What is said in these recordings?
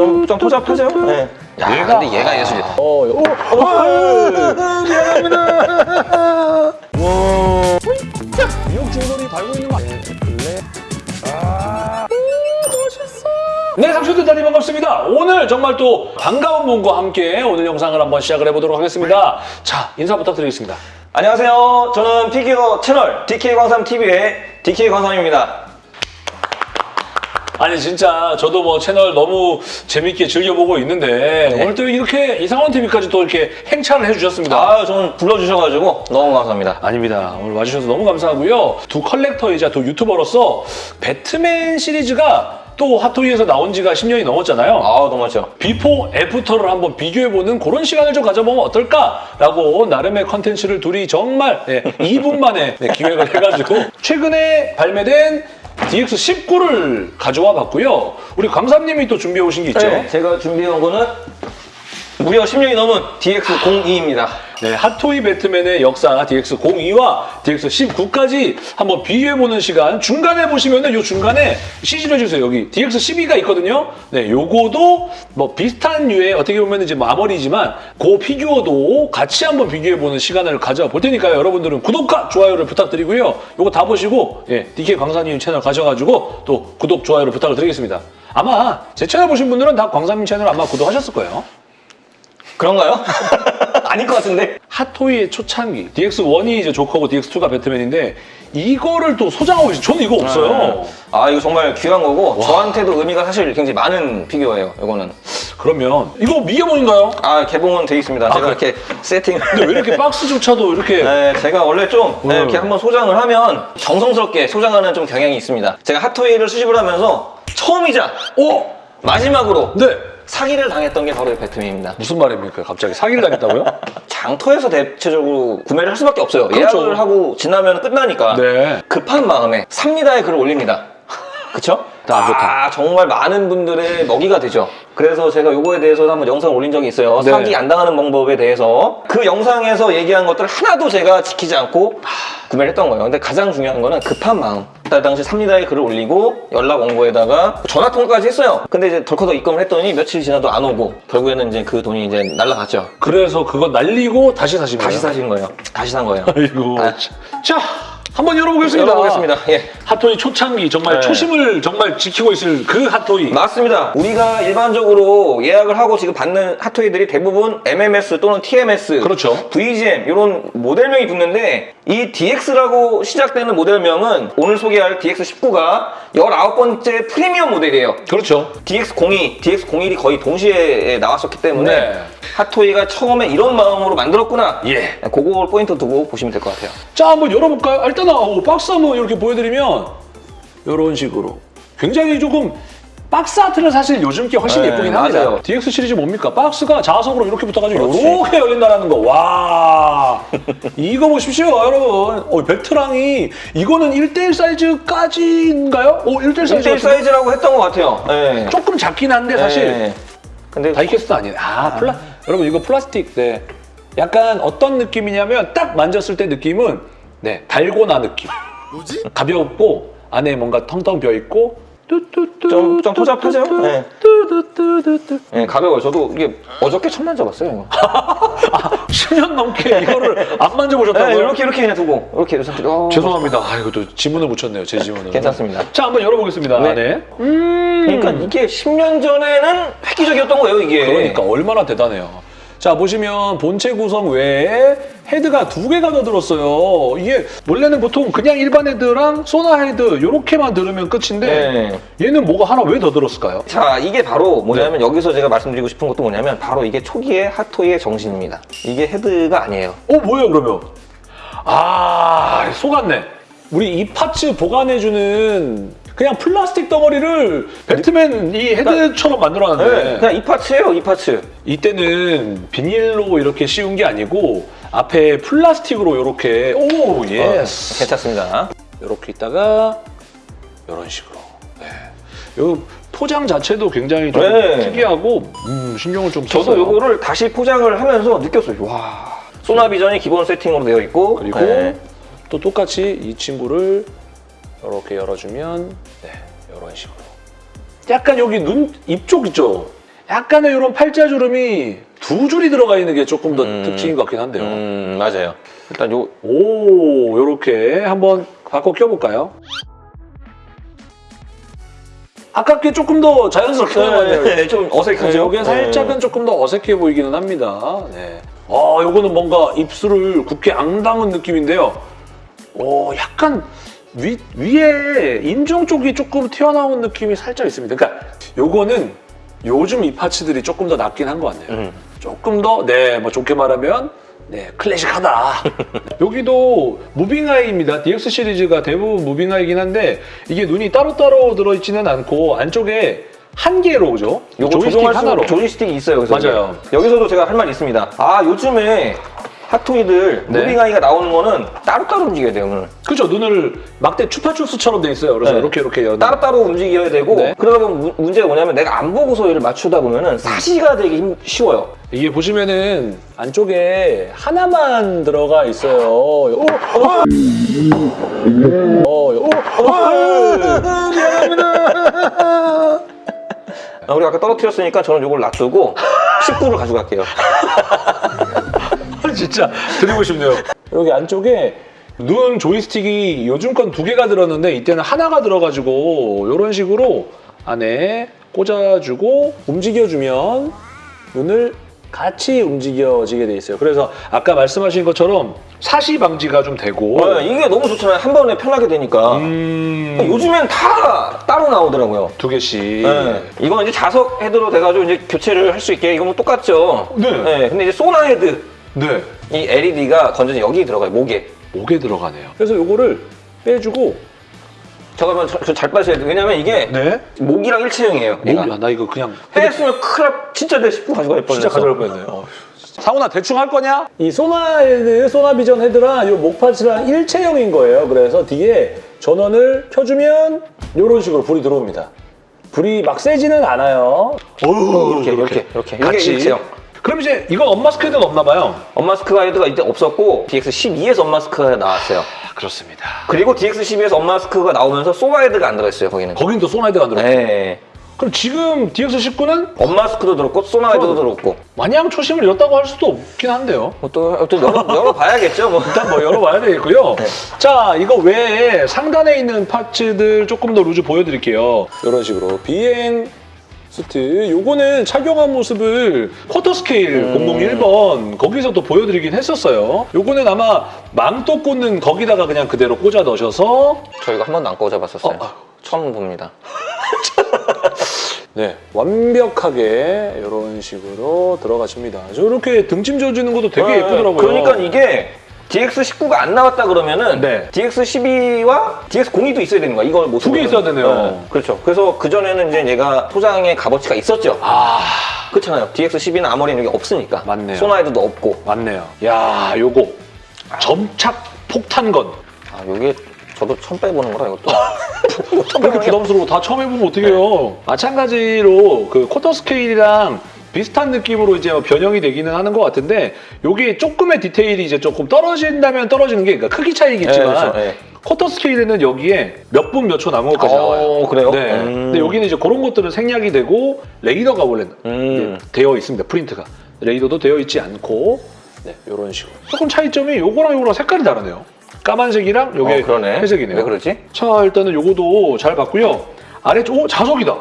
좀, 좀 조잡하죠? 네. 야, 얘가- 근데 얘가 예술이야. 어, 어, 어, 미안합니다. 와. 미역 줄거리 달고 있는 거 아니에요? 블랙. 아. 멋있어. 네, 상추들 다니 반갑습니다. 오늘 정말 또 반가운 분과 함께 오늘 영상을 한번 시작을 해보도록 하겠습니다. 자, 인사 부탁드리겠습니다. 안녕하세요. 저는 피규어 채널 DK광삼TV의 DK광삼입니다. 아니 진짜 저도 뭐 채널 너무 재밌게 즐겨보고 있는데 네. 오늘 또 이렇게 이상원 TV까지 또 이렇게 행차를 해주셨습니다. 아, 저는 불러주셔가지고 너무 감사합니다. 아닙니다. 오늘 와주셔서 너무 감사하고요. 두 컬렉터이자 두 유튜버로서 배트맨 시리즈가 또 핫토이에서 나온 지가 10년이 넘었잖아요. 아, 너무 멋져. before after를 한번 비교해보는 그런 시간을 좀 가져보면 어떨까라고 나름의 컨텐츠를 둘이 정말 네, 2분 만에 네, 기획을 해가지고 최근에 발매된 DX19를 가져와 봤고요. 우리 광삼님이 또 준비해 오신 게 있죠. 네, 제가 준비한 거는 무려 10년이 넘은 DX02입니다. 네, 핫토이 배트맨의 역사 DX02와 DX19까지 한번 비교해보는 시간 중간에 보시면은 요 중간에 CG로 해주세요. 여기 DX12가 있거든요. 네, 요거도 뭐 비슷한 류의 어떻게 보면 이제 뭐 아머리지만 그 피규어도 같이 한번 비교해보는 시간을 가져볼 테니까요. 여러분들은 구독과 좋아요를 부탁드리고요. 요거 다 보시고 예, DK 광사님 채널 가셔가지고 또 구독, 좋아요를 부탁을 드리겠습니다. 아마 제 채널 보신 분들은 다 광사님 채널 아마 구독하셨을 거예요. 그런가요? 아닐 것 같은데? 핫토이의 초창기 DX1이 이제 조커고 DX2가 배트맨인데 이거를 또 소장하고 있어요. 저는 이거 없어요. 아, 이거 정말 귀한 거고 저한테도 의미가 사실 굉장히 많은 피규어예요, 이거는. 그러면 이거 미개봉인가요? 아, 개봉은 돼 있습니다. 제가 그래? 이렇게 세팅을. 근데 왜 이렇게 박스조차도 이렇게 네, 제가 원래 좀 네, 음. 이렇게 한번 소장을 하면 정성스럽게 소장하는 좀 경향이 있습니다. 제가 핫토이를 수집을 하면서 처음이자 어? 마지막으로 네. 사기를 당했던 게 바로 이 배트맨입니다. 무슨 말입니까? 갑자기 사기를 당했다고요? 장터에서 대체적으로 구매를 할 수밖에 없어요. 그렇죠. 예약을 하고 지나면 끝나니까 네. 급한 마음에 삽니다에 글을 올립니다. 그쵸? 안 좋다. 아, 정말 많은 분들의 먹이가 되죠. 그래서 제가 요거에 대해서 한번 영상을 올린 적이 있어요. 네. 사기 안 당하는 방법에 대해서. 그 영상에서 얘기한 것들 하나도 제가 지키지 않고 구매를 했던 거예요. 근데 가장 중요한 거는 급한 마음. 그때 당시 삽니다에 글을 올리고 연락 온 거에다가 전화 통화까지 했어요. 근데 이제 덜커덕 입금을 했더니 며칠 지나도 안 오고 결국에는 이제 그 돈이 이제 날라갔죠. 그래서 그거 날리고 다시 사신 거예요? 다시 사신 거예요. 다시 산 거예요. 아이고. 아. 자, 한번 열어보겠습니다. 열어보겠습니다. 예. 핫토이 초창기 정말 네. 초심을 정말 지키고 있을 그 핫토이. 맞습니다. 우리가 일반적으로 예약을 하고 지금 받는 핫토이들이 대부분 MMS 또는 TMS, 그렇죠. VGM 이런 모델명이 붙는데 이 DX라고 시작되는 모델명은 오늘 소개할 DX19가 19번째 프리미엄 모델이에요. 그렇죠. DX02, DX01이 거의 동시에 나왔었기 때문에 네. 핫토이가 처음에 이런 마음으로 만들었구나. 예. 그걸 포인트 두고 보시면 될 것 같아요. 자, 한번 열어볼까요? 일단 어, 박스 한번 이렇게 보여드리면 이런 식으로 굉장히 조금 박스 아트는 사실 요즘 게 훨씬 네, 예쁘긴 합니다. 맞아요. DX 시리즈 뭡니까? 박스가 자석으로 이렇게 붙어가지고 그렇지. 이렇게 열린다는 거. 와, 이거 보십시오, 여러분. 어, 배트랑이 이거는 1대1 사이즈까지인가요? 오, 1대1 사이즈. 1대1 같은데? 사이즈라고 했던 것 같아요. 네. 조금 작긴 한데 사실 네. 근데 die-cast 아니네. 아, 플라, 여러분 이거 플라스틱. 네. 약간 어떤 느낌이냐면 딱 만졌을 때 느낌은 네 달고나 느낌. 뭐지? 가볍고 안에 뭔가 텅텅 비어 있고 뚜뚜뚜 좀- 좀 조잡하죠? 네. 뚜뚜뚜뚜뚜. 네, 가벼워요. 저도 이게 어저께 처음 만져봤어요. 이거. 아, 10년 넘게 이거를 안 만져보셨다고요? 네, 이렇게 이렇게 그냥 두고 이렇게 이렇게 어, 죄송합니다. 아, 이거 또 지문을 붙였네요. 제 지문을. 괜찮습니다. 자, 한번 열어보겠습니다. 네. 네. 음. 그러니까 이게 10년 전에는 획기적이었던 거예요, 이게. 그러니까 얼마나 대단해요. 자 보시면 본체 구성 외에 헤드가 두 개가 더 들었어요. 이게 원래는 보통 그냥 일반 헤드랑 소나 헤드 이렇게만 들으면 끝인데 네. 얘는 뭐가 하나 왜 더 들었을까요? 자, 이게 바로 뭐냐면 여기서 제가 말씀드리고 싶은 것도 뭐냐면 바로 이게 초기의 핫토이의 정신입니다. 이게 헤드가 아니에요. 어 뭐예요 그러면? 아 속았네. 우리 이 parts 보관해주는 그냥 플라스틱 덩어리를 배트맨 이 헤드처럼 만들어놨는데 네, 그냥 이 파츠예요, 이 파츠. 이때는 비닐로 이렇게 씌운 게 아니고 앞에 플라스틱으로 이렇게 oh yes 어, 괜찮습니다. 이렇게 있다가 이런 식으로 네. 요 포장 자체도 굉장히 좀 네. 특이하고 음, 신경을 좀 저도 썼어요. 요거를 다시 포장을 하면서 느꼈어요. 와. 소나비전이 기본 세팅으로 되어 있고 그리고 네. 또 똑같이 이 친구를 이렇게 열어주면 네 이런 식으로 약간 여기 눈 입 쪽 있죠 약간의 이런 팔자주름이 두 줄이 들어가 있는 게 조금 더 음. 특징인 것 같긴 한데요. 음, 맞아요. 일단 요 오, 요렇게 한번 바꿔 껴볼까요? 아깝게 조금 더 자연스럽게 나왔네요. 네, 좀 어색하죠. 이게 살짝은 조금 더 어색해 보이기는 합니다. 네. 아, 요거는 뭔가 입술을 굽게 앙당한 느낌인데요. 오, 약간 위, 위에 인중 쪽이 조금 튀어나온 느낌이 살짝 있습니다. 그러니까 요거는 요즘 이 파츠들이 조금 더 낫긴 한 것 같네요. 음. 조금 더, 네, 뭐 좋게 말하면, 네, 클래식하다. 여기도 무빙아이입니다. DX 시리즈가 대부분 무빙아이긴 한데, 이게 눈이 따로따로 들어있지는 않고, 안쪽에 한 개로 오죠? 요거 조이스틱 하나로. 조이스틱이 있어요. 맞아요. 여기서도 제가 할 말이 있습니다. 아 요즘에 핫토이들 네. 무빙아이가 나오는 거는 따로따로 움직여야 돼요. 오늘. 그죠? 눈을 막대 추파추스처럼 돼 있어요. 그래서 네. 이렇게 이렇게 연. 따로따로 움직여야 되고 네. 그러다 보면 무- 문제가 뭐냐면 내가 안 보고서 얘를 맞추다 보면은 사시가 되기 힘- 쉬워요. 이게 보시면은 안쪽에 하나만 들어가 있어요. 오, 어, 어, 어, 어, 미안합니다. 아, 우리 아까 떨어뜨렸으니까 저는 이걸 놔두고 19를 가져갈게요. 진짜 드리고 싶네요. 여기 안쪽에 눈 조이스틱이 요즘 건 두 개가 들었는데 이때는 하나가 들어가지고 이런 식으로 안에 꽂아주고 움직여주면 눈을 같이 움직여지게 돼 있어요. 그래서 아까 말씀하신 것처럼 사시 방지가 좀 되고 어, 이게 너무 좋잖아요. 한 번에 편하게 되니까. 음, 요즘엔 다 따로 나오더라고요. 두 개씩. 네. 이건 이제 자석 헤드로 돼가지고 이제 교체를 할 수 있게 이거 뭐 똑같죠. 네. 근데 이제 소나 헤드 네. 이 LED가 건전지 여기 들어가요 목에. 목에 들어가네요. 그래서 요거를 빼주고 잠깐만 저, 저 잘 빼셔야 돼. 왜냐면 이게 네. 목이랑 일체형이에요. 얘가. 목이야. 나 이거 그냥 했으면 큰일 날- 진짜 내19 가져갈 뻔했어. 진짜 가져갈 뻔했네요. 상훈아 대충 할 거냐? 이 소나 헤드, 소나 비전 헤드랑 이 목parts랑 일체형인 거예요. 그래서 뒤에 전원을 켜주면 이런 식으로 불이 들어옵니다. 불이 막 세지는 않아요. 이렇게 이렇게 이렇게. 이게 같이. 일체형. 그럼 이제 이건 unmask 헤드는 없나 봐요. unmask 헤드가 이때 없었고 DX12에서 unmask가 나왔어요. 아, 그렇습니다. 그리고 DX12에서 unmask가 나오면서 소나 헤드가 안 들어있어요 거기는. 거긴 또 소나 헤드가 안 들어요. 네. 그럼 지금 DX19는 unmask도 들었고 소나 헤드도 들었고. 마냥 초심을 잃었다고 할 수도 없긴 한데요. 뭐 또 또 열어, 열어봐야겠죠 뭐. 일단 뭐 열어봐야 되겠고요. 네. 자, 이거 외에 상단에 있는 parts들 조금 더 loose 보여드릴게요. 이런 식으로 비행 수트. 요거는 착용한 모습을 쿼터 스케일 음. 001번 거기서 또 보여드리긴 했었어요. 요거는 아마 망토 꽂는 거기다가 그냥 그대로 꽂아 넣으셔서 저 이거 한 번도 안 꽂아봤었어요. 어, 아유. 처음 봅니다. 네, 완벽하게 이런 식으로 들어가십니다. 저렇게 등짐 져주는 것도 되게 예쁘더라고요. 그러니까 이게 DX19가 안 나왔다 그러면은 네. DX12와 DX02도 있어야 되는 거야. 이걸 못 두 개 있어야 되네요. 그렇죠. 그래서 그 전에는 이제 얘가 소장의 값어치가 있었죠. 아, 그렇잖아요. DX12는 아무리는 이게 없으니까. 맞네요. 소나이드도 없고. 맞네요. 야, 요거 점착 폭탄건. 아, 요게 저도 처음 빼보는 거라 이것도. 왜 이렇게 부담스러워? 다 처음 해보면 어떡해요? 마찬가지로 그 쿼터 스케일이랑 비슷한 느낌으로 이제 뭐 변형이 되기는 하는 것 같은데 여기 조금의 디테일이 이제 조금 떨어진다면 떨어지는 게 그러니까 크기 차이겠지만 네, 그렇죠. 네. 쿼터 스케일에는 여기에 몇 분 몇 초 남은 것까지 나와요. 어, 그래요? 네. 음. 근데 여기는 이제 그런 것들은 생략이 되고 레이더가 원래 음. 되어 있습니다. 프린트가 레이더도 되어 있지 않고 네, 이런 식으로 조금 차이점이 요거랑 요거랑 색깔이 다르네요. 까만색이랑 요게 어. 회색이네요. 왜 그러지? 자 일단은 요거도 잘 봤고요. 아래쪽 오 자석이다.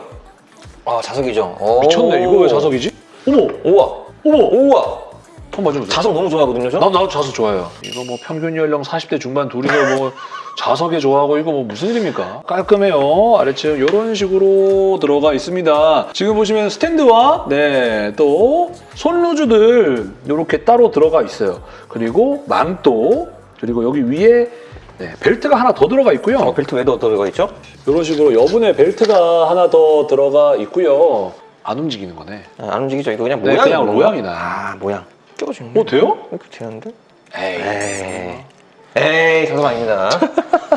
아, 자석이죠. 오. 미쳤네. 이거 왜 자석이지? 어머 우와. 어머. 우와. 한번 봐주세요. 자석 너무 좋아하거든요, 저? 나 나도 자석 좋아해요. 이거 뭐 평균 연령 40대 중반 둘이서 뭐 자석에 좋아하고 이거 뭐 무슨 일입니까? 깔끔해요. 아래층 이런 식으로 들어가 있습니다. 지금 보시면 스탠드와 네 또 손루즈들 이렇게 따로 들어가 있어요. 그리고 망토 그리고 여기 위에 네, 벨트가 하나 더 들어가 있고요. 어, 벨트 왜 더 들어가 있죠? 이런 식으로 여분의 벨트가 하나 더 들어가 있고요. 안 움직이는 거네. 아, 안 움직이죠. 이거 그냥 네, 모양. 그냥 모양이다. 아, 모양. 껴지네. 어 돼요? 이렇게 되는데? 에이. 에이. 에이, 자석 아닙니다.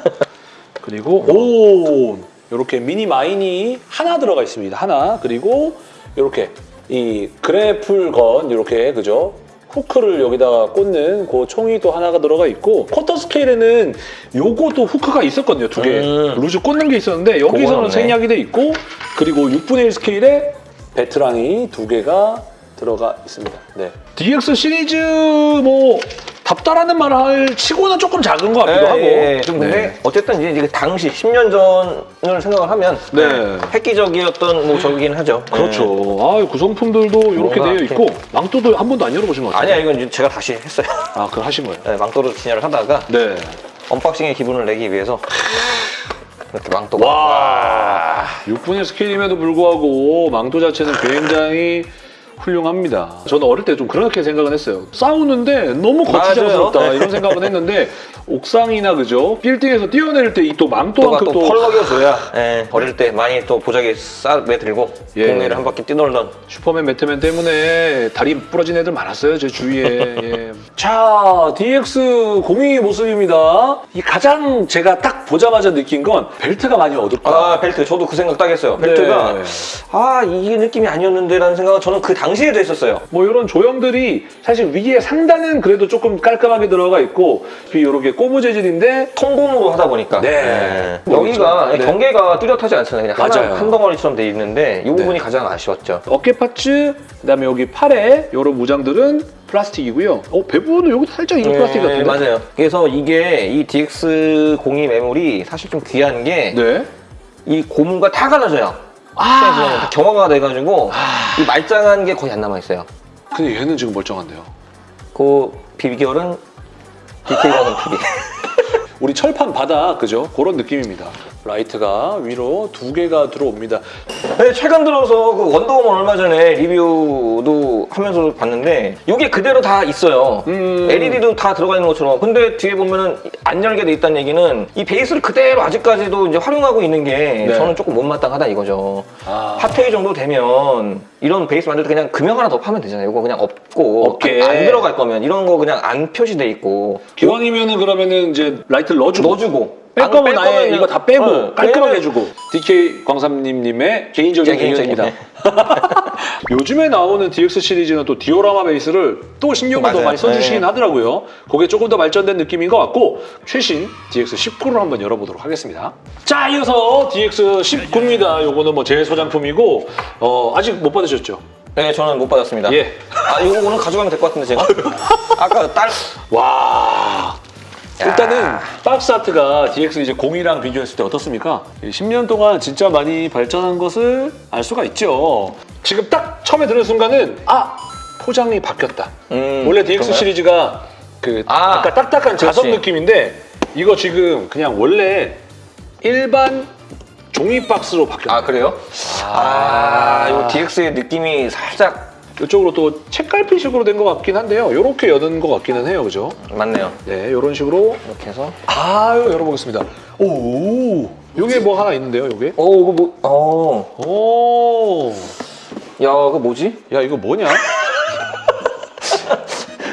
그리고 오 이렇게 미니 마인이 하나 들어가 있습니다. 하나 그리고 이렇게 이 그래플 건 이렇게 그죠? 후크를 여기다가 꽂는 그 총이 또 하나가 들어가 있고 쿼터 스케일에는 요것도 후크가 있었거든요 두개 음. 루즈 꽂는 게 있었는데 여기서는. 생략이 돼 있고 그리고 6분의 1 스케일에 배트랑이 두 개가 들어가 있습니다. 네. DX 시리즈 뭐 답다라는 말을 할 치고는 조금 작은 것 같기도 하고. 예, 예. 좀 근데 네. 어쨌든 이제 그 당시 10년 전을 생각을 하면 네. 획기적이었던 뭐 저기긴 하죠. 그렇죠. 아, 구성품들도 이렇게 뭔가 되어 이렇게- 있고 망토도 한 번도 안 열어보신 것 예. 같아요. 아니야 이건 이제 제가 다시 했어요. 아, 그걸 하신 거예요? 네, 망토로 진열을 하다가 네. unboxing의 기분을 내기 위해서 이렇게 망토가 와, 6분의 스케일임에도 불구하고 망토 자체는 굉장히 훌륭합니다. 저는 어릴 때 좀 그렇게 생각은 했어요. 싸우는데 너무 거추장스럽다 맞아요. 이런 생각은 했는데 옥상이나 그죠? 빌딩에서 뛰어내릴 때 이또 또가 망토만큼 또 또 펄럭여줘야 예, 어릴 때 많이 또 보자기 싸 매 들고 예. 동네를 한 바퀴 뛰놀던 슈퍼맨, 배트맨 때문에 다리 부러진 애들 많았어요, 제 주위에. 예. 자, DX02 모습입니다. 이 가장 제가 딱 보자마자 느낀 건 벨트가 많이 어둡다. 아 벨트 저도 그 생각 딱 했어요 벨트가 네. 아 이게 느낌이 아니었는데 라는 생각은 저는 그 당시 에도 했었어요 뭐 이런 조형들이 사실 위에 상단은 그래도 조금 깔끔하게 들어가 있고 이렇게 고무 재질인데 통공으로 하다 보니까 네. 예. 여기가 네. 경계가 뚜렷하지 않잖아요 그냥 맞아요. 하나, 한 덩어리처럼 돼 있는데 이 부분이 네. 가장 아쉬웠죠 어깨 파츠, 그다음에 여기 팔에 이런 무장들은 플라스틱이고요. 어, 배부는 여기 살짝 이거 플라스틱 같은데. 네, 맞아요 그래서 이게 이 DX02 매물이 사실 좀 귀한 게이 네. 고무가 다 갈라져요 아. 다 경화가 돼가지고 이 말짱한 게 거의 안 남아있어요 근데 얘는 지금 멀쩡한데요. 그 비결은 디테일하는 PB 우리 철판 바닥 그죠? 그런 느낌입니다. 라이트가 위로 두 개가 들어옵니다. 네, 최근 들어서 그 원더우먼 얼마 전에 리뷰도 하면서 봤는데 이게 그대로 다 있어요. 음. LED도 다 들어가 있는 것처럼. 근데 뒤에 보면은 안 열게 돼 있다는 얘기는 이 베이스를 그대로 아직까지도 이제 활용하고 있는 게 네. 저는 조금 못마땅하다 이거죠. 아. 핫토이 정도 되면 이런 베이스 만들 때 그냥 금형 하나 더 파면 되잖아요. 이거 그냥 없고 없게. 안, 안 들어갈 거면 이런 거 그냥 안 표시돼 있고 기왕이면은 그러면은 이제 라이트를 넣어주고 넣어주고 뺄안 거면 뺄 아예 이거 다 빼고 어, 깔끔하게 해주고 DK 광삼님님의 개인적인 개인적인, 의견입니다. 네. 요즘에 나오는 DX 시리즈는 또 디오라마 베이스를 또 신경을 더 맞아요. 많이 써주시긴 네. 하더라고요. 그게 조금 더 발전된 느낌인 것 같고 최신 DX 19를 한번 열어보도록 하겠습니다. 자, 이어서 DX 19입니다. 요거는 뭐 제 소장품이고 어, 아직 못 받으셨죠? 네, 저는 못 받았습니다. 예. 아, 이거 오늘 가져가면 될 것 같은데 제가? 아까 딸 와. 일단은 박스 아트가 DX 이제 02랑 비교했을 때 어떻습니까? 10년 동안 진짜 많이 발전한 것을 알 수가 있죠. 지금 딱 처음에 들은 순간은 아 포장이 바뀌었다. 음, 원래 DX 그런가요? 시리즈가 그 아, 아, 까 딱딱한 자석. 느낌인데 이거 지금 그냥 원래 일반 종이 박스로 바뀌었다. 아 그래요? 아, 이 DX의 느낌이 살짝 이쪽으로 또 책갈피식으로 된 것 같긴 한데요. 이렇게 여는 것 같기는 해요, 그죠? 맞네요. 네, 이런 식으로 이렇게 해서 아유 열어보겠습니다. 오, 요게 뭐 하나 있는데요, 요게? 오 이거 뭐? 어, 오, 야 이거 뭐지? 야 이거 뭐냐?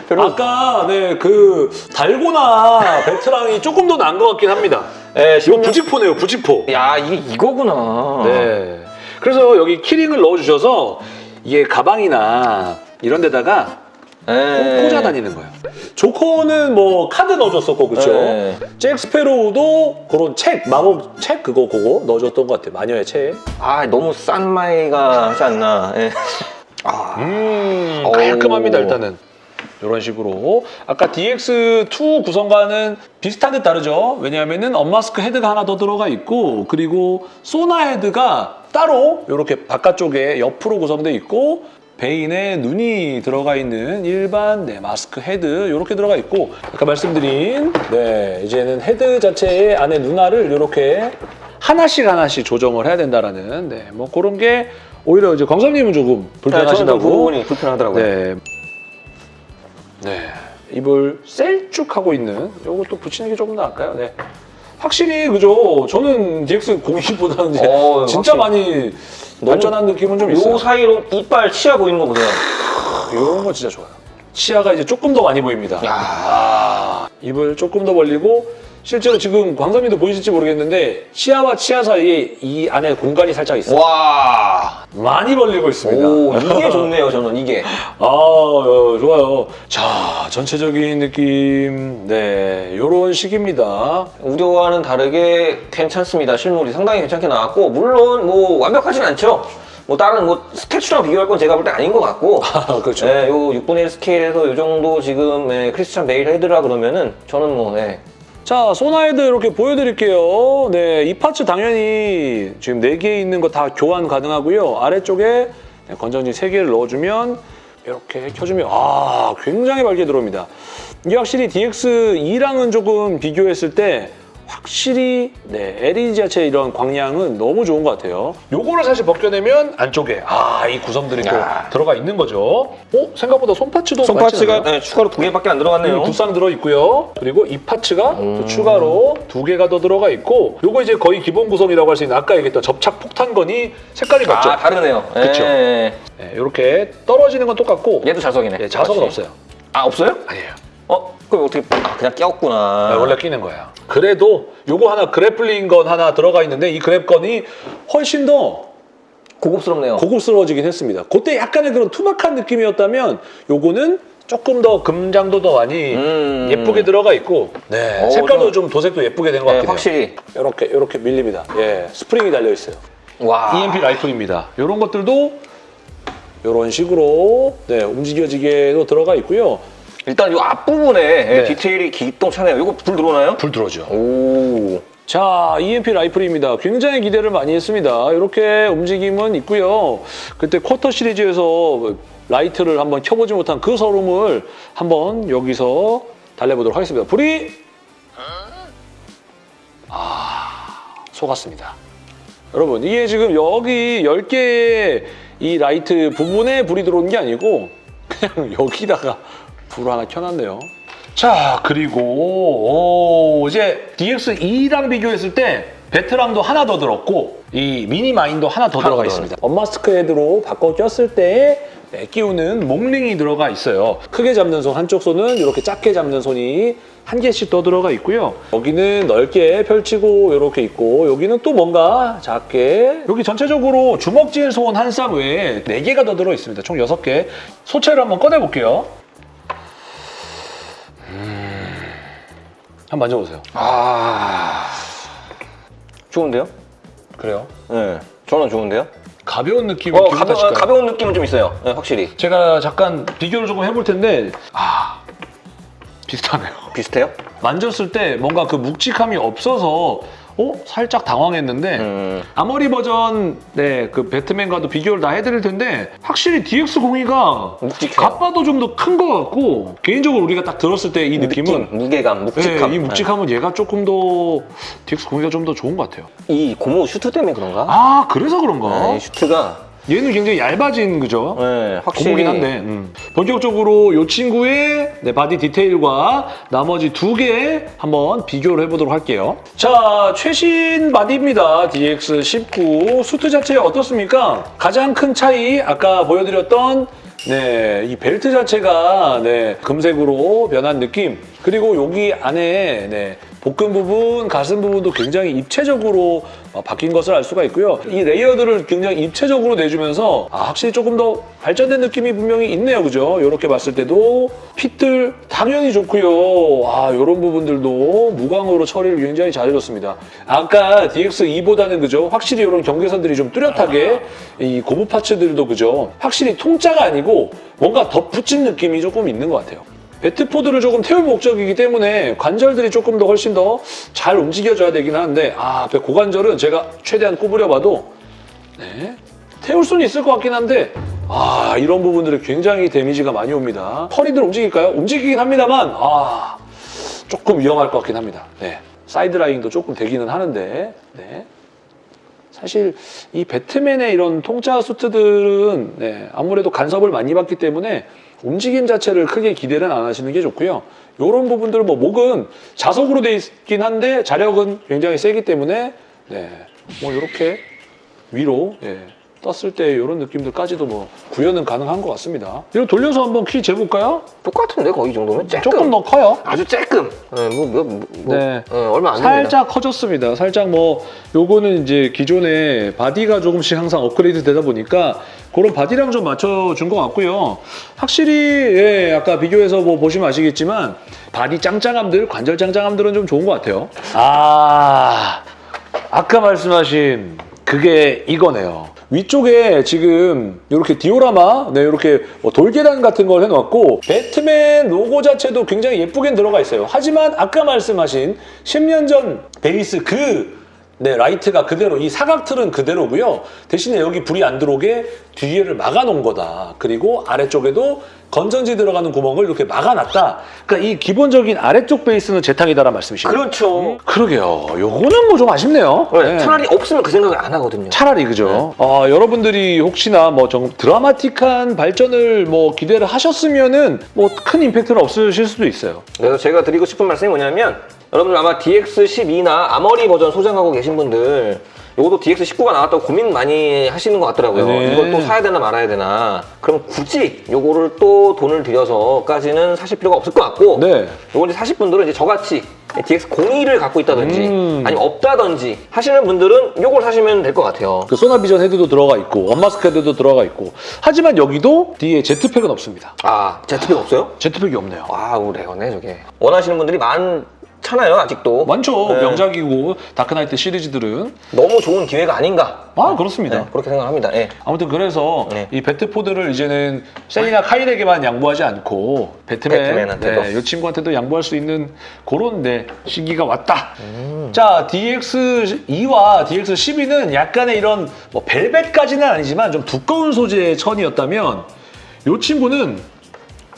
별로. 아까 네그 달고나 베트랑이 조금 더 나은 것 같긴 합니다. 예, 이거 10년... 부직포네요, 부직포. 야 이게 이거구나. 네. 그래서 여기 keyring을 넣어주셔서 이게 가방이나 이런 데다가 예. 꽂아 다니는 거예요. 조커는 뭐 카드 넣어줬었고 그렇죠. 네. 잭 스페로우도 그런 책 마법 책 그거 그거 넣어줬던 것 같아요. 마녀의 책. 아 너무 싼마이가 하지 않나. 예. 아, 음 오. 깔끔합니다 일단은. 이런 식으로 아까 DX2 구성과는 비슷한 듯 다르죠. 왜냐하면 은 unmask 헤드가 하나 더 들어가 있고 그리고 소나 헤드가 따로 이렇게 바깥쪽에 옆으로 구성돼 있고 베인에 눈이 들어가 있는 일반 네, 마스크 헤드 이렇게 들어가 있고 아까 말씀드린 네 이제는 헤드 자체의 안에 눈알을 이렇게 하나씩 하나씩 조정을 해야 된다라는 네, 뭐 그런 게 오히려 이제 광선님은 조금 그 불편하신다고 부분이 불편하더라고요. 네. 네. 입을 셀쭉하고 있는 요것도 붙이는 게 조금 나을까요? 네. 확실히 그죠. 저는 DX 02보다는 이제 어, 진짜. 많이 발전한 느낌은 좀 있어요. 요 사이로 이빨 치아 보이는 거 보세요. 이런 거 진짜 좋아요. 치아가 이제 조금 더 많이 보입니다. 야. 아, 입을 조금 더 벌리고 실제로 지금 광삼이도 보이실지 모르겠는데 치아와 치아 사이에 이 안에 공간이 살짝 있어요. 와. 많이 벌리고 있습니다. 오 이게 좋네요 저는 이게. 아, 어, 좋아요. 자, 전체적인 느낌, 네, 요런 식입니다. 우려와는 다르게 괜찮습니다. 실물이 상당히 괜찮게 나왔고 물론 뭐 완벽하진 않죠. 뭐 다른 뭐 statue랑 비교할 건 제가 볼 때 아닌 것 같고 아, 그렇죠. 예, 요 6분의 1 스케일에서 요 정도 지금 예, 크리스찬 베일 헤드라 그러면은 저는 뭐 예. 자, 소나 헤드 이렇게 보여드릴게요. 네, 이 파츠 당연히 지금 4개 있는 거 다 교환 가능하고요. 아래쪽에 네, 건전지 3개를 넣어주면 이렇게 켜주면 아, 굉장히 밝게 들어옵니다. 이게 확실히 DX2랑은 조금 비교했을 때 확실히 네, LED 자체 이런 광량은 너무 좋은 것 같아요. 요거를 사실 벗겨내면 안쪽에 아, 이 구성들이 또 야. 들어가 있는 거죠. 어? 생각보다 손파츠도 손파츠가? 예, 추가로 두 개밖에 안 들어갔네요. 두쌍 들어 있고요. 그리고 이 파츠가 음. 또 추가로 두 개가 더 들어가 있고 요거 이제 거의 기본 구성이라고 할 수 있는 아까 얘기했던 접착 폭탄건이 색깔이 맞죠? 아 다르네요. 예. 네, 이렇게 떨어지는 건 똑같고 얘도 자석이네. 예, 자석은 맞지? 없어요. 아 없어요? 아니에요. 어? 그럼 어떻게 아, 그냥 꼈구나. 네, 원래 끼는 거예요. 그래도 요거 하나 grappling gun 하나 들어가 있는데 이 grab gun이 훨씬 더 고급스럽네요. 고급스러워지긴 했습니다. 그때 약간의 그런 투박한 느낌이었다면 요거는 조금 더 금장도 더 많이 음. 예쁘게 들어가 있고 네, 어, 색깔도 좀- 좀 도색도 예쁘게 된것 예, 같긴 해요. 확실히. 이렇게 이렇게 밀립니다. 예, 스프링이 달려 있어요. 와. EMP 라이플입니다. 이런 것들도 이런 식으로 네, 움직여지게도 들어가 있고요. 일단 이 앞부분에 예, 네. 디테일이 기똥차네요. 이거 불 들어오나요? 불 들어오죠. 오. 자, EMP 라이플입니다. 굉장히 기대를 많이 했습니다. 이렇게 움직임은 있고요. 그때 쿼터 시리즈에서 라이트를 한번 켜보지 못한 그 설움을 한번 여기서 달래보도록 하겠습니다. 불이 아 속았습니다. 여러분 이게 지금 여기 10개의 이 라이트 부분에 불이 들어오는 게 아니고 그냥 여기다가 불을 하나 켜놨네요. 자 그리고 오, 이제 DX2랑 비교했을 때 배터랑도 하나 더 들었고 이 mini mine도 하나 더 하나 들어가 더 있습니다. unmask 헤드로 바꿔 꼈을 때 네, 끼우는 목링이 들어가 있어요. 크게 잡는 손 한쪽 손은 이렇게 작게 잡는 손이 한 개씩 더 들어가 있고요. 여기는 넓게 펼치고 이렇게 있고 여기는 또 뭔가 작게 여기 전체적으로 주먹질 손 한 쌍 외에 네 개가 더 들어 있습니다. 총 여섯 개. 소체를 한번 꺼내 볼게요. 한번 만져보세요. 아. 좋은데요? 그래요? 네. 저는 좋은데요? 가벼운 느낌 어, 가벼? 가벼운 느낌은 좀 있어요. 네, 확실히. 제가 잠깐 비교를 조금 해볼 텐데 아 비슷하네요. 비슷해요? 만졌을 때 뭔가 그 묵직함이 없어서 어 살짝 당황했는데 음. 아머리 버전 네 그 배트맨과도 비교를 다 해드릴 텐데 확실히 DX02가 묵직해요. 갑바도 좀 더 큰 것 같고 개인적으로 우리가 딱 들었을 때 이 느낌은 느낌, 무게감, 묵직함. 네, 이 묵직함은 얘가 조금 더 DX02가 좀 더 좋은 것 같아요. 네. 이 고무 슈트 때문에 그런가? 아 그래서 그런가? 네, 이 슈트가 얘는 굉장히 얇아진 그죠? 네, 확실히 고무긴 한데 음. 본격적으로 이 친구의 네, 바디 디테일과 나머지 두 개 한번 비교를 해보도록 할게요. 자 최신 바디입니다. DX19 수트 자체 어떻습니까? 가장 큰 차이 아까 보여드렸던 네, 이 벨트 자체가 네, 금색으로 변한 느낌 그리고 여기 안에 네, 복근 부분, 가슴 부분도 굉장히 입체적으로 어, 바뀐 것을 알 수가 있고요. 이 layered를 굉장히 입체적으로 내주면서 아, 확실히 조금 더 발전된 느낌이 분명히 있네요. 그죠? 이렇게 봤을 때도 fit들 당연히 좋고요. 아, 이런 부분들도 무광으로 처리를 굉장히 잘해줬습니다. 아까 DX2보다는 그죠? 확실히 이런 경계선들이 좀 뚜렷하게 이 고무 parts들도 그죠? 확실히 통짜가 아니고 뭔가 덧붙인 느낌이 조금 있는 것 같아요. 배트포드를 조금 태울 목적이기 때문에 관절들이 조금 더 훨씬 더 잘 움직여줘야 되긴 하는데 아 고관절은 제가 최대한 구부려봐도 네, 태울 수는 있을 것 같긴 한데 아 이런 부분들이 굉장히 데미지가 많이 옵니다. 허리들 움직일까요? 움직이긴 합니다만 아 조금 위험할 것 같긴 합니다. 네, 사이드 라인도 조금 되기는 하는데 네. 사실 이 배트맨의 이런 통짜 수트들은 네, 아무래도 간섭을 많이 받기 때문에 움직임 자체를 크게 기대는 안 하시는 게 좋고요. 이런 부분들 뭐 목은 자석으로 돼 있긴 한데 자력은 굉장히 세기 때문에 네, 뭐 이렇게 위로 예, 떴을 때 이런 느낌들까지도 뭐 구현은 가능한 것 같습니다. 이거 돌려서 한번 키 재볼까요? 똑같은데 거의 이 정도면 쬐끔. 조금 더 커요. 아주 쬐끔. 네, 뭐, 뭐, 뭐, 뭐, 네. 네, 얼마 안 됩니다. 살짝 커졌습니다. 살짝 뭐 요거는 이제 기존에 바디가 조금씩 항상 업그레이드 되다 보니까 그런 바디랑 좀 맞춰준 것 같고요. 확실히 예, 아까 비교해서 뭐 보시면 아시겠지만 바디 짱짱함들, 관절 짱짱함들은 좀 좋은 것 같아요. 아 아까 말씀하신 그게 이거네요. 위쪽에 지금 이렇게 디오라마, 네, 이렇게 뭐 돌계단 같은 걸 해놓았고 배트맨 로고 자체도 굉장히 예쁘게 들어가 있어요. 하지만 아까 말씀하신 10년 전 베이스 그 네, 라이트가 그대로 이 사각 틀은 그대로고요. 대신에 여기 불이 안 들어오게 뒤에를 막아놓은 거다. 그리고 아래쪽에도 건전지 들어가는 구멍을 이렇게 막아놨다. 그러니까 이 기본적인 아래쪽 베이스는 재탕이다라는 말씀이시죠? 그렇죠. 그러게요. 요거는 뭐 좀 아쉽네요. 네, 네. 차라리 없으면 그 생각을 안 하거든요. 차라리 그죠. 아, 여러분들이 혹시나 뭐 좀 드라마틱한 발전을 뭐 기대를 하셨으면은 뭐 큰 임팩트는 없으실 수도 있어요. 그래서 제가 드리고 싶은 말씀이 뭐냐면 여러분들 아마 DX12나 아머리 버전 소장하고 계신 분들 이것도 DX19가 나왔다고 고민 많이 하시는 것 같더라고요. 네. 이걸 또 사야 되나 말아야 되나. 그럼 굳이 요거를 또 돈을 들여서까지는 사실 필요가 없을 것 같고 네. 요걸 이제 사실 분들은 이제 저같이 DX02를 갖고 있다든지 음. 아니면 없다든지 하시는 분들은 요걸 사시면 될 것 같아요. 그 sonar vision 헤드도 들어가 있고 unmask 헤드도 들어가 있고 하지만 여기도 뒤에 jetpack은 없습니다. 아, jetpack 없어요? jetpack이 없네요. wow, rare네, 저게. 원하시는 분들이 많잖아요, 아직도. 많죠. 네. 명작이고 다크나이트 시리즈들은 너무 좋은 기회가 아닌가. 아 그렇습니다. 네, 그렇게 생각합니다. 예. 아무튼 그래서 네. 이 배트포드를 이제는 셀리나 카일에게만 양보하지 않고 배트맨, 배트맨한테도. 네, 이 친구한테도 양보할 수 있는 그런 네, 시기가 왔다. 음. 자, DX2와 DX12는 약간의 이런 뭐 벨벳까지는 아니지만 좀 두꺼운 소재의 천이었다면 이 친구는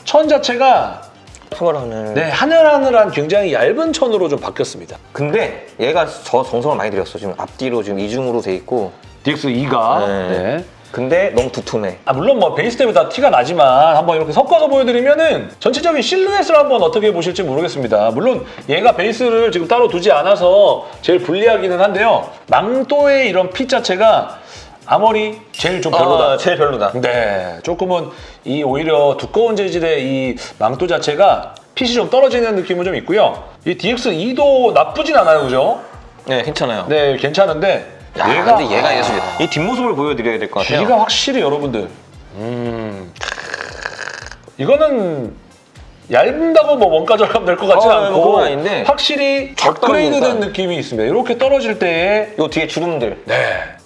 천 자체가 스물하늘. 네, 하늘하늘한 굉장히 얇은 천으로 좀 바뀌었습니다. 근데 얘가 저 정성을 많이 들였어. 지금 앞뒤로 지금 이중으로 돼 있고. DX2가 네. 네. 근데 너무 두툼해. 아, 물론 뭐 베이스 때문에 다 티가 나지만 한번 이렇게 섞어서 보여드리면은 전체적인 실루엣을 한번 어떻게 보실지 모르겠습니다. 물론 얘가 베이스를 지금 따로 두지 않아서 제일 불리하기는 한데요. 망토의 이런 핏 자체가 아머리 제일 좀 별로다. 아, 제일 별로다. 네, 조금은 이 오히려 두꺼운 재질의 이 망토 자체가 핏이 좀 떨어지는 느낌은 좀 있고요. 이 DX2도 나쁘진 않아요, 그죠? 네, 괜찮아요. 네, 괜찮은데 야, 근데 얘가 예술이야. 이 뒷모습을 보여드려야 될 것 같아요. 귀가 확실히 여러분들 음 이거는 얇은다고 뭐 원가 절감 될 것 같지 어, 않고 그건 아닌데 확실히 쫙 업그레이드된. 느낌이 있습니다. 이렇게 떨어질 때에 요 뒤에 주름들. 네.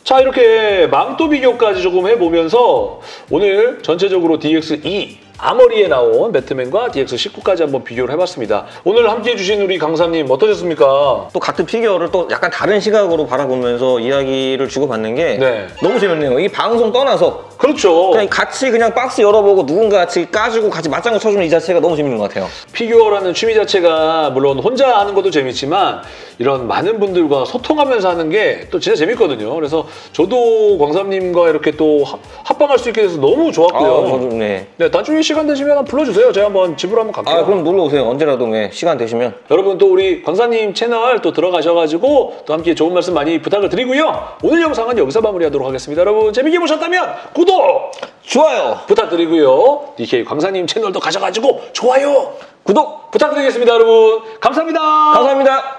자 이렇게 망토 비교까지 조금 해보면서 오늘 전체적으로 DX2 Armory에 나온 배트맨과 DX19까지 한번 비교를 해봤습니다. 오늘 함께해 주신 우리 강사님 어떠셨습니까? 또 같은 피규어를 또 약간 다른 시각으로 바라보면서 이야기를 주고받는 게 네. 너무 재밌네요. 이 방송 떠나서 그렇죠. 그냥 같이 그냥 박스 열어보고 누군가 같이 까주고 같이 맞장구 쳐주는 이 자체가 너무 재밌는 것 같아요. 피규어라는 취미 자체가 물론 혼자 하는 것도 재밌지만 이런 많은 분들과 소통하면서 하는 게 또 진짜 재밌거든요. 그래서 저도 광삼님과 이렇게 또 합- 합방할 수 있게 돼서 너무 좋았고요. 아, 저도 네. 네, 나중에 시간 되시면 불러주세요. 제가 한번 집으로 한번 갈게요. 아, 그럼 놀러 오세요. 언제라도 네, 시간 되시면. 여러분 또 우리 광사님 채널 또 들어가셔가지고 또 함께 좋은 말씀 많이 부탁을 드리고요. 오늘 영상은 여기서 마무리하도록 하겠습니다. 여러분 재밌게 보셨다면 구독 좋아요. 부탁드리고요. DK 광사님 채널도 가셔가지고 좋아요 구독 부탁드리겠습니다, 여러분. 감사합니다. 감사합니다.